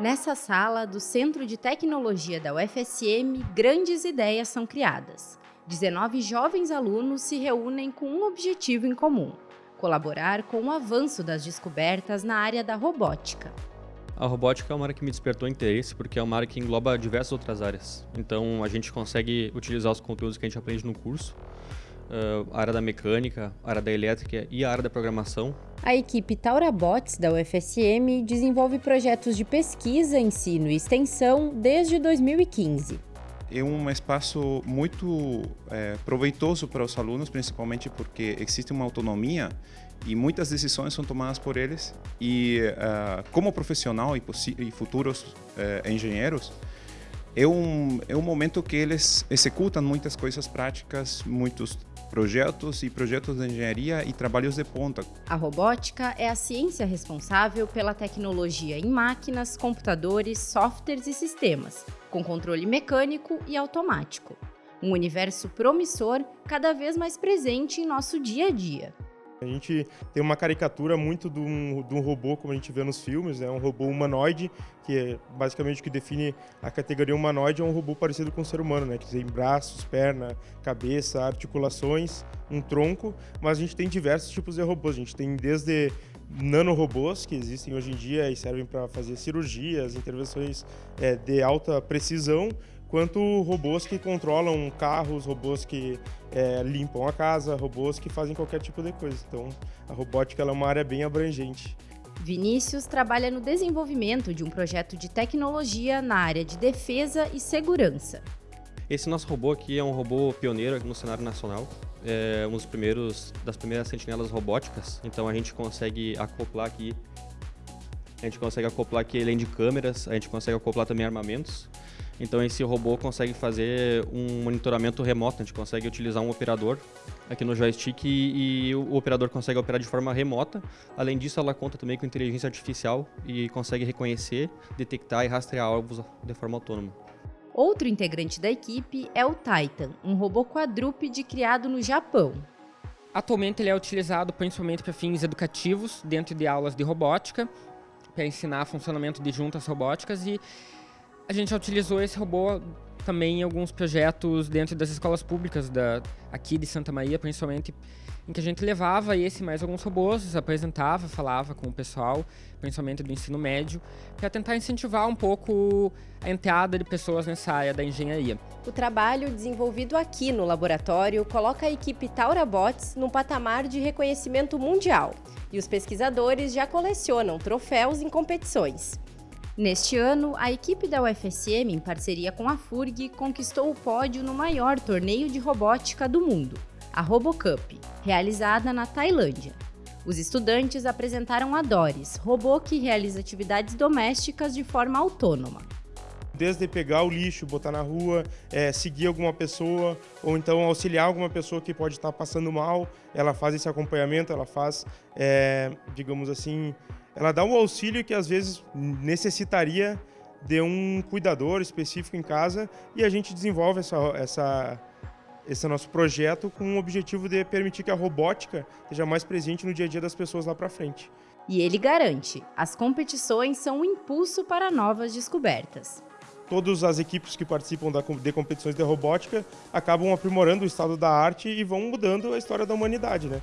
Nessa sala do Centro de Tecnologia da UFSM, grandes ideias são criadas. 19 jovens alunos se reúnem com um objetivo em comum: colaborar com o avanço das descobertas na área da robótica. A robótica é uma área que me despertou interesse porque é uma área que engloba diversas outras áreas. Então a gente consegue utilizar os conteúdos que a gente aprende no curso a área da mecânica, a área da elétrica e a área da programação. A equipe Taurabots da UFSM desenvolve projetos de pesquisa, ensino e extensão desde 2015. É um espaço muito é, proveitoso para os alunos, principalmente porque existe uma autonomia e muitas decisões são tomadas por eles. E uh, como profissional e, e futuros uh, engenheiros, é um, é um momento que eles executam muitas coisas práticas, muitos projetos e projetos de engenharia e trabalhos de ponta. A robótica é a ciência responsável pela tecnologia em máquinas, computadores, softwares e sistemas, com controle mecânico e automático. Um universo promissor cada vez mais presente em nosso dia a dia. A gente tem uma caricatura muito de um, de um robô, como a gente vê nos filmes, é né? um robô humanoide, que é basicamente o que define a categoria humanoide, é um robô parecido com o ser humano, né? que tem braços, perna, cabeça, articulações, um tronco, mas a gente tem diversos tipos de robôs. A gente tem desde nanorobôs que existem hoje em dia e servem para fazer cirurgias, intervenções é, de alta precisão, quanto robôs que controlam carros, robôs que é, limpam a casa, robôs que fazem qualquer tipo de coisa. Então, a robótica é uma área bem abrangente. Vinícius trabalha no desenvolvimento de um projeto de tecnologia na área de defesa e segurança. Esse nosso robô aqui é um robô pioneiro no cenário nacional. É um dos primeiros das primeiras sentinelas robóticas. Então a gente consegue acoplar aqui a gente consegue acoplar aqui além de câmeras, a gente consegue acoplar também armamentos. Então esse robô consegue fazer um monitoramento remoto, a gente consegue utilizar um operador aqui no joystick e, e o operador consegue operar de forma remota. Além disso, ela conta também com inteligência artificial e consegue reconhecer, detectar e rastrear alvos de forma autônoma. Outro integrante da equipe é o Titan, um robô quadrúpede criado no Japão. Atualmente ele é utilizado principalmente para fins educativos, dentro de aulas de robótica, para ensinar funcionamento de juntas robóticas e a gente já utilizou esse robô também em alguns projetos dentro das escolas públicas da, aqui de Santa Maria, principalmente, em que a gente levava esse mais alguns robôs, apresentava, falava com o pessoal, principalmente do ensino médio, para tentar incentivar um pouco a entrada de pessoas nessa área da engenharia. O trabalho desenvolvido aqui no laboratório coloca a equipe Taura Bots num patamar de reconhecimento mundial, e os pesquisadores já colecionam troféus em competições. Neste ano, a equipe da UFSM, em parceria com a FURG, conquistou o pódio no maior torneio de robótica do mundo, a RoboCup, realizada na Tailândia. Os estudantes apresentaram a Doris, robô que realiza atividades domésticas de forma autônoma. Desde pegar o lixo, botar na rua, é, seguir alguma pessoa, ou então auxiliar alguma pessoa que pode estar passando mal, ela faz esse acompanhamento, ela faz, é, digamos assim, ela dá um auxílio que às vezes necessitaria de um cuidador específico em casa e a gente desenvolve essa, essa, esse nosso projeto com o objetivo de permitir que a robótica esteja mais presente no dia a dia das pessoas lá para frente. E ele garante, as competições são um impulso para novas descobertas. Todas as equipes que participam de competições de robótica acabam aprimorando o estado da arte e vão mudando a história da humanidade, né?